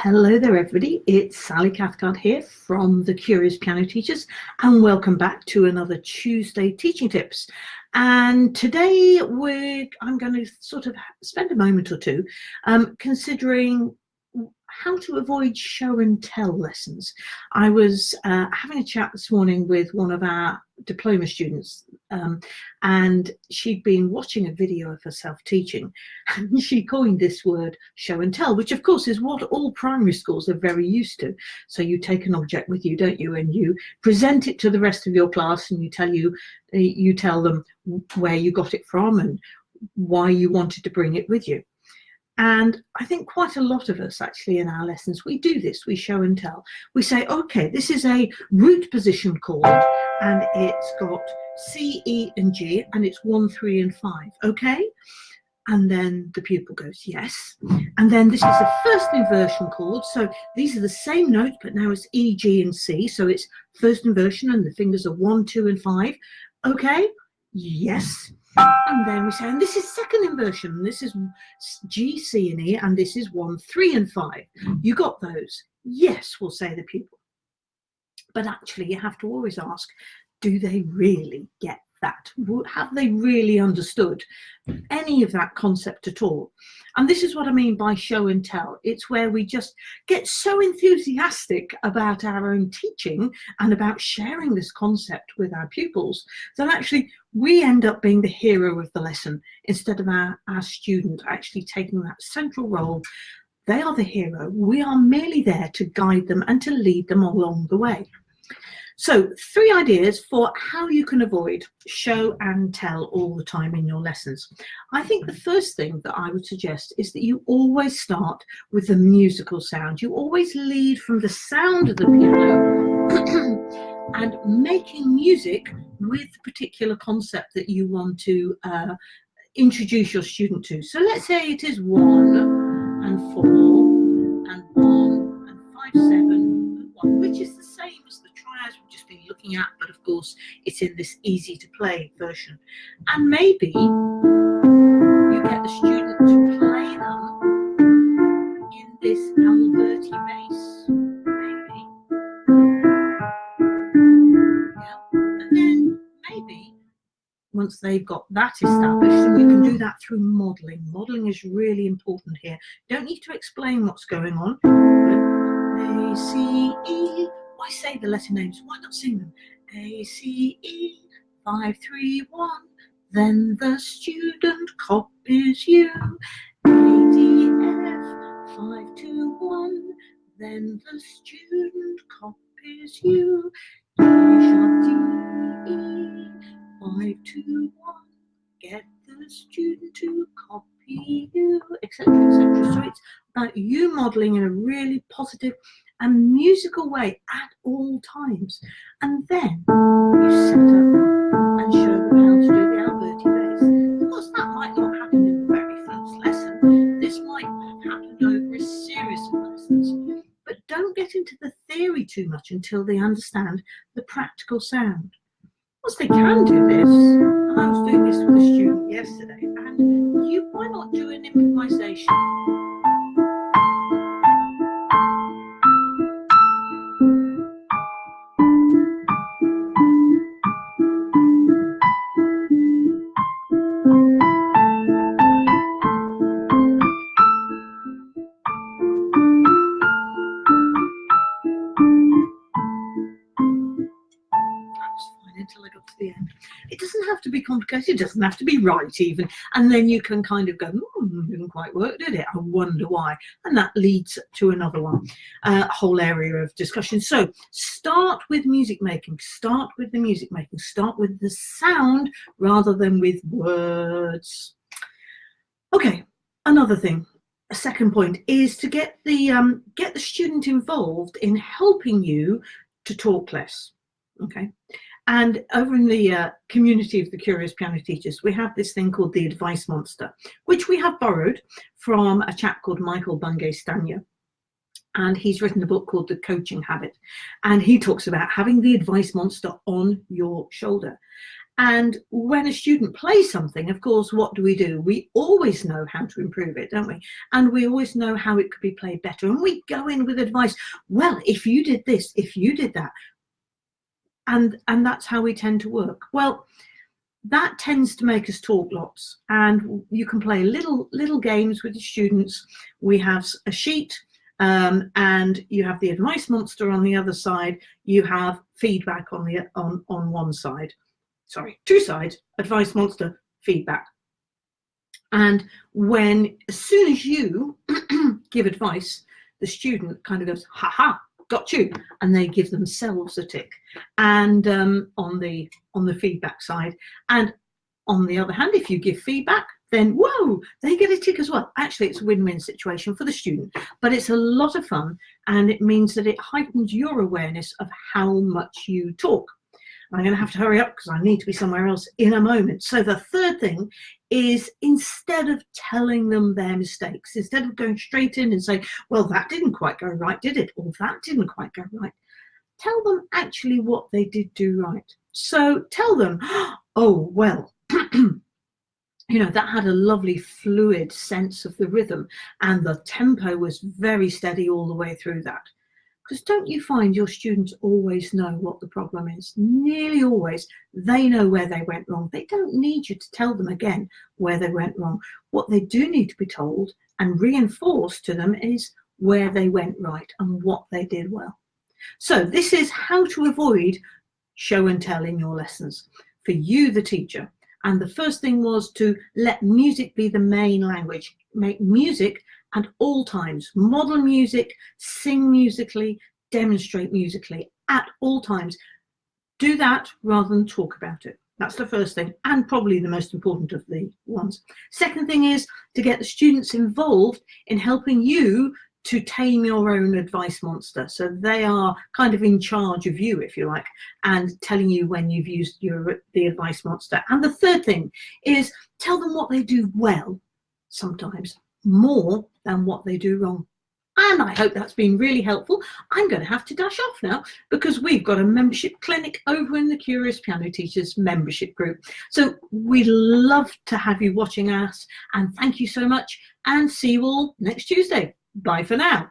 Hello there everybody, it's Sally Cathcart here from the Curious Piano Teachers and welcome back to another Tuesday Teaching Tips. And today we're, I'm going to sort of spend a moment or two um, considering how to avoid show and tell lessons. I was uh, having a chat this morning with one of our diploma students um, and she'd been watching a video of herself teaching and she coined this word show and tell which of course is what all primary schools are very used to so you take an object with you don't you and you present it to the rest of your class and you tell you you tell them where you got it from and why you wanted to bring it with you and I think quite a lot of us actually in our lessons, we do this, we show and tell. We say, okay, this is a root position chord and it's got C, E and G and it's one, three and five, okay? And then the pupil goes, yes. And then this is the first inversion chord. So these are the same notes, but now it's E, G and C. So it's first inversion and the fingers are one, two and five. Okay, yes. And then we say, and this is second inversion. This is G, C, and E, and this is one, three, and five. You got those? Yes, will say the pupil. But actually, you have to always ask, do they really get that? Have they really understood hmm. any of that concept at all? And this is what I mean by show and tell. It's where we just get so enthusiastic about our own teaching and about sharing this concept with our pupils that actually we end up being the hero of the lesson instead of our, our student actually taking that central role they are the hero. We are merely there to guide them and to lead them along the way. So three ideas for how you can avoid show and tell all the time in your lessons. I think the first thing that I would suggest is that you always start with the musical sound. You always lead from the sound of the piano and making music with the particular concept that you want to uh, introduce your student to. So let's say it is one and four and one and five, seven and one, which is we've just been looking at, but of course it's in this easy to play version. And maybe you get the student to play them in this Alberti bass, maybe. And then maybe once they've got that established, and you can do that through modelling. Modelling is really important here. Don't need to explain what's going on. A, C, E, why say the letter names? Why not sing them? A, C, E, 5, 3, 1. Then the student copies you. A, D, F, 5, 2, 1. Then the student copies you. D, sharp, D, E, 5, 2, 1. Get the student to copy you, etc., etc. So it's about you modelling in a really positive and musical way at all times. And then you set up and show them how to do the Alberti bass. Of course, that might not happen in the very first lesson. This might happen over a series of lessons. But don't get into the theory too much until they understand the practical sound. Once they can do this, I was doing this with a student yesterday, and you why not do an improvisation? Complicated. It doesn't have to be right even. And then you can kind of go, hmm, didn't quite work, did it? I wonder why. And that leads to another one, a uh, whole area of discussion. So start with music making, start with the music making, start with the sound rather than with words. Okay, another thing a second point is to get the um, get the student involved in helping you to talk less okay and over in the uh, community of the Curious Piano Teachers, we have this thing called the Advice Monster, which we have borrowed from a chap called Michael Bungay Stanier. And he's written a book called The Coaching Habit. And he talks about having the advice monster on your shoulder. And when a student plays something, of course, what do we do? We always know how to improve it, don't we? And we always know how it could be played better. And we go in with advice. Well, if you did this, if you did that, and and that's how we tend to work. Well, that tends to make us talk lots, and you can play little little games with the students. We have a sheet um, and you have the advice monster on the other side, you have feedback on the on, on one side. Sorry, two sides, advice monster, feedback. And when, as soon as you give advice, the student kind of goes, ha ha, got you, and they give themselves a tick. And um, on the on the feedback side, and on the other hand, if you give feedback, then whoa, they get a tick as well. Actually, it's a win-win situation for the student, but it's a lot of fun and it means that it heightens your awareness of how much you talk. I'm going to have to hurry up because I need to be somewhere else in a moment. So the third thing is instead of telling them their mistakes, instead of going straight in and saying, well, that didn't quite go right, did it? Or that didn't quite go right. Tell them actually what they did do right. So tell them, oh, well, you know, that had a lovely fluid sense of the rhythm and the tempo was very steady all the way through that. Because don't you find your students always know what the problem is? Nearly always, they know where they went wrong. They don't need you to tell them again where they went wrong. What they do need to be told and reinforced to them is where they went right and what they did well. So this is how to avoid show and tell in your lessons. For you, the teacher, and the first thing was to let music be the main language, make music at all times, model music, sing musically, demonstrate musically at all times. Do that rather than talk about it. That's the first thing and probably the most important of the ones. Second thing is to get the students involved in helping you to tame your own advice monster. So they are kind of in charge of you, if you like, and telling you when you've used your the advice monster. And the third thing is tell them what they do well, sometimes more than what they do wrong. And I hope that's been really helpful. I'm going to have to dash off now because we've got a membership clinic over in the Curious Piano Teachers membership group. So we'd love to have you watching us and thank you so much and see you all next Tuesday. Bye for now.